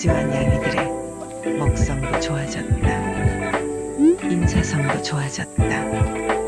거지와 양이들의 먹성도 좋아졌다. 인사성도 좋아졌다.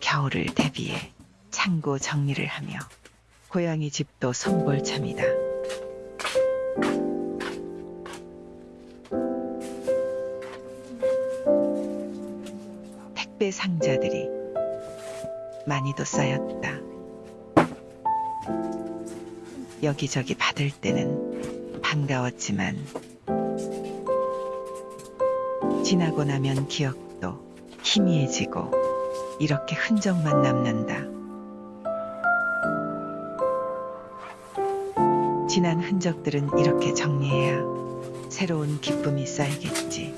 겨울을 대비해 창고 정리를 하며 고양이 집도 손볼참이다. 택배 상자들이 많이도 쌓였다. 여기저기 받을 때는 반가웠지만 지나고 나면 기억도 희미해지고 이렇게 흔적만 남는다. 지난 흔적들은 이렇게 정리해야 새로운 기쁨이 쌓이겠지.